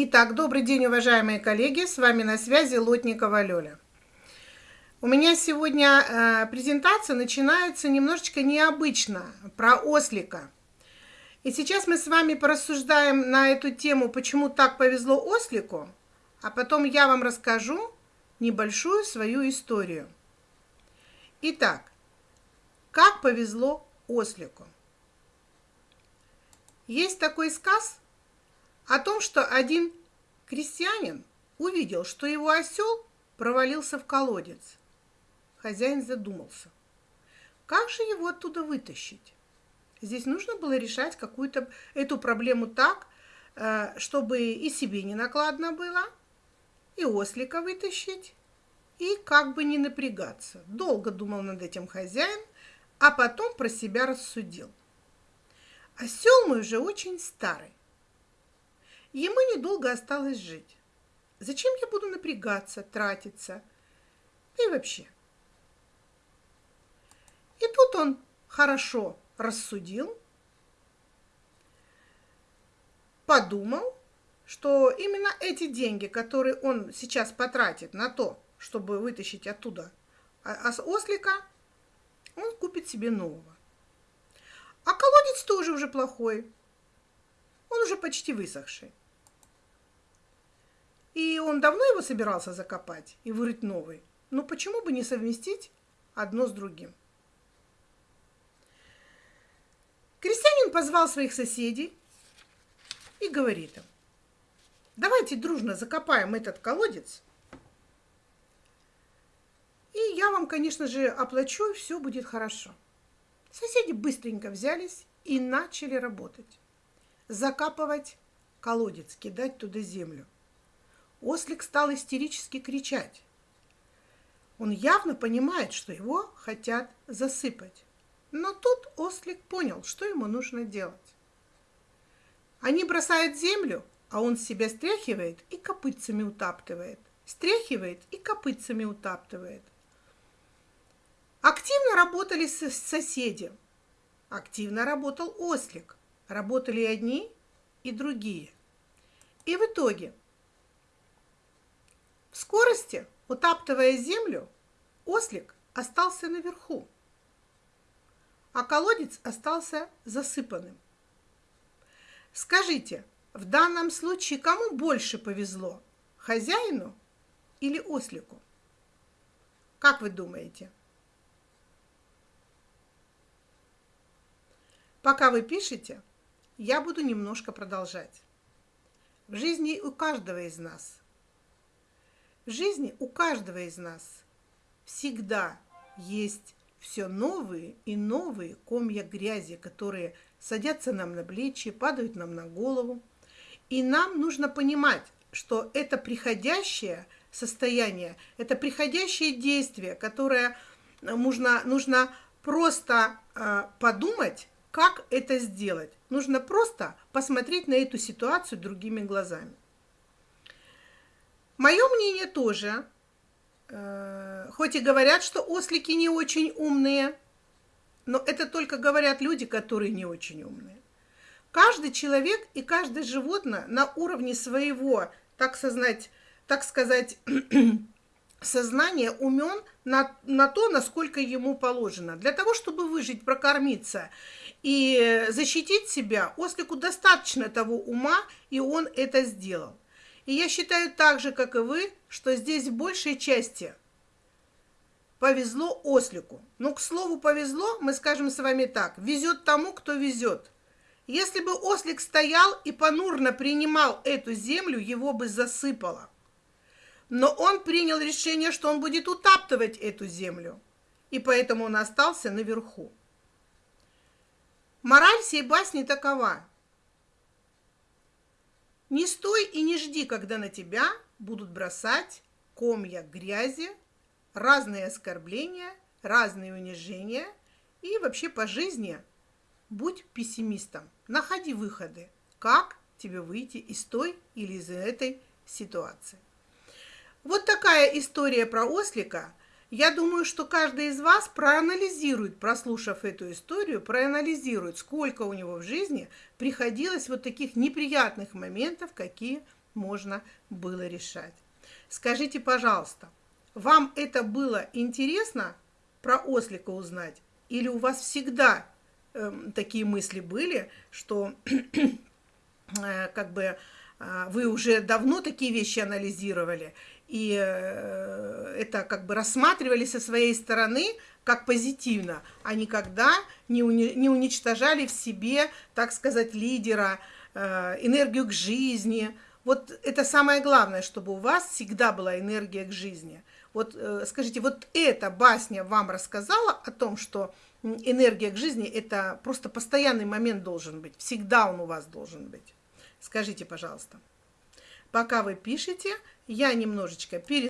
Итак, добрый день, уважаемые коллеги, с вами на связи Лотникова Лёля. У меня сегодня э, презентация начинается немножечко необычно, про ослика. И сейчас мы с вами порассуждаем на эту тему, почему так повезло ослику, а потом я вам расскажу небольшую свою историю. Итак, как повезло ослику? Есть такой сказ – о том, что один крестьянин увидел, что его осел провалился в колодец. Хозяин задумался, как же его оттуда вытащить? Здесь нужно было решать какую-то эту проблему так, э, чтобы и себе не накладно было, и ослика вытащить, и как бы не напрягаться. Долго думал над этим хозяин, а потом про себя рассудил. Осел мой уже очень старый. Ему недолго осталось жить. Зачем я буду напрягаться, тратиться? И вообще. И тут он хорошо рассудил, подумал, что именно эти деньги, которые он сейчас потратит на то, чтобы вытащить оттуда а, ослика, он купит себе нового. А колодец тоже уже плохой. Он уже почти высохший. И он давно его собирался закопать и вырыть новый. Ну почему бы не совместить одно с другим? Крестьянин позвал своих соседей и говорит им, давайте дружно закопаем этот колодец, и я вам, конечно же, оплачу, и все будет хорошо. Соседи быстренько взялись и начали работать. Закапывать колодец, кидать туда землю – Ослик стал истерически кричать. Он явно понимает, что его хотят засыпать. Но тут ослик понял, что ему нужно делать. Они бросают землю, а он себя стряхивает и копытцами утаптывает. Стряхивает и копытцами утаптывает. Активно работали соседи. Активно работал ослик. Работали и одни, и другие. И в итоге скорости, утаптывая землю, ослик остался наверху, а колодец остался засыпанным. Скажите, в данном случае кому больше повезло, хозяину или ослику? Как вы думаете? Пока вы пишете, я буду немножко продолжать. В жизни у каждого из нас в жизни у каждого из нас всегда есть все новые и новые комья грязи, которые садятся нам на плечи, падают нам на голову. И нам нужно понимать, что это приходящее состояние, это приходящее действие, которое нужно, нужно просто э, подумать, как это сделать. Нужно просто посмотреть на эту ситуацию другими глазами. Мое мнение тоже, э, хоть и говорят, что ослики не очень умные, но это только говорят люди, которые не очень умные. Каждый человек и каждое животное на уровне своего, так сказать, так сказать сознания умен на, на то, насколько ему положено. Для того, чтобы выжить, прокормиться и защитить себя, ослику достаточно того ума, и он это сделал. И я считаю так же, как и вы, что здесь в большей части повезло ослику. Но, к слову, повезло, мы скажем с вами так, везет тому, кто везет. Если бы ослик стоял и понурно принимал эту землю, его бы засыпало. Но он принял решение, что он будет утаптывать эту землю, и поэтому он остался наверху. Мораль всей басни такова – не стой и не жди, когда на тебя будут бросать комья грязи, разные оскорбления, разные унижения. И вообще по жизни будь пессимистом. Находи выходы, как тебе выйти из той или из этой ситуации. Вот такая история про ослика – я думаю, что каждый из вас проанализирует, прослушав эту историю, проанализирует, сколько у него в жизни приходилось вот таких неприятных моментов, какие можно было решать. Скажите, пожалуйста, вам это было интересно про ослика узнать? Или у вас всегда э, такие мысли были, что э, как бы э, вы уже давно такие вещи анализировали, и э, это как бы рассматривали со своей стороны как позитивно, а никогда не, уни не уничтожали в себе, так сказать, лидера, э, энергию к жизни. Вот это самое главное, чтобы у вас всегда была энергия к жизни. Вот э, скажите, вот эта басня вам рассказала о том, что энергия к жизни – это просто постоянный момент должен быть, всегда он у вас должен быть. Скажите, пожалуйста. Пока вы пишете, я немножечко перед